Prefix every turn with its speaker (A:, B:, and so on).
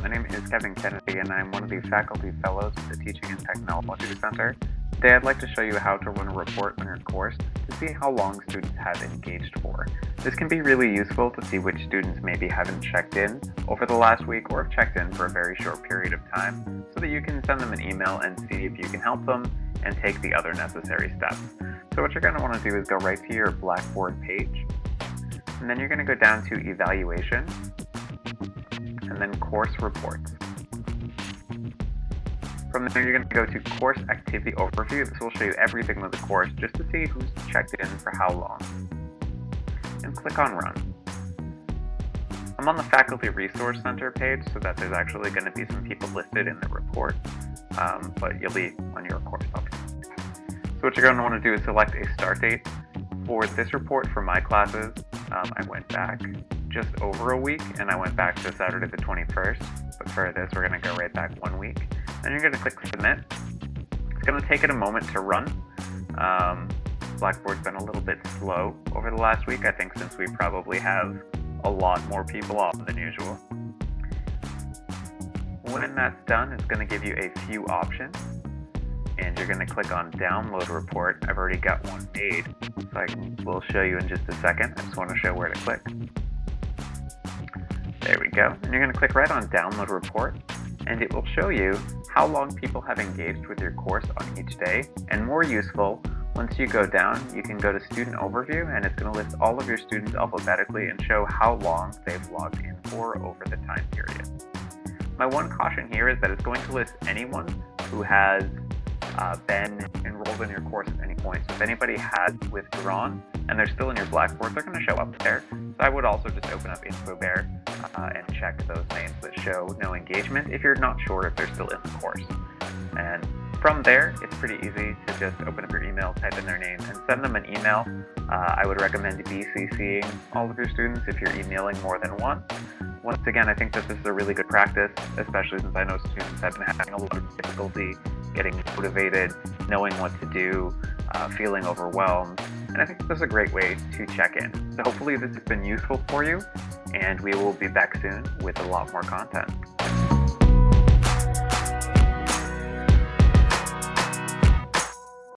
A: My name is Kevin Kennedy and I'm one of the faculty fellows at the Teaching and Technology Center. Today I'd like to show you how to run a report on your course to see how long students have engaged for. This can be really useful to see which students maybe haven't checked in over the last week or have checked in for a very short period of time so that you can send them an email and see if you can help them and take the other necessary steps. So what you're going to want to do is go right to your Blackboard page and then you're going to go down to Evaluation then Course Reports. From there, you're going to go to Course Activity Overview. This will show you everything with the course just to see who's checked in for how long. And click on Run. I'm on the Faculty Resource Center page so that there's actually going to be some people listed in the report, um, but you'll be on your course. So what you're going to want to do is select a start date. For this report for my classes, um, I went back just over a week, and I went back to Saturday the 21st. But for this, we're going to go right back one week. Then you're going to click Submit. It's going to take it a moment to run. Um, Blackboard's been a little bit slow over the last week, I think since we probably have a lot more people off than usual. When that's done, it's going to give you a few options and you're going to click on download report. I've already got one made, so I will show you in just a second. I just want to show where to click. There we go. And you're going to click right on download report and it will show you how long people have engaged with your course on each day. And more useful, once you go down, you can go to student overview and it's going to list all of your students alphabetically and show how long they've logged in for over the time period. My one caution here is that it's going to list anyone who has uh, been enrolled in your course at any point. So if anybody has withdrawn and they're still in your Blackboard, they're going to show up there. So I would also just open up InfoBear uh, and check those names that show no engagement if you're not sure if they're still in the course. And from there, it's pretty easy to just open up your email, type in their name, and send them an email. Uh, I would recommend BCCing all of your students if you're emailing more than once. Once again, I think that this is a really good practice, especially since I know students have been having a lot of difficulty getting motivated, knowing what to do, uh, feeling overwhelmed. And I think this is a great way to check in. So hopefully this has been useful for you, and we will be back soon with a lot more content.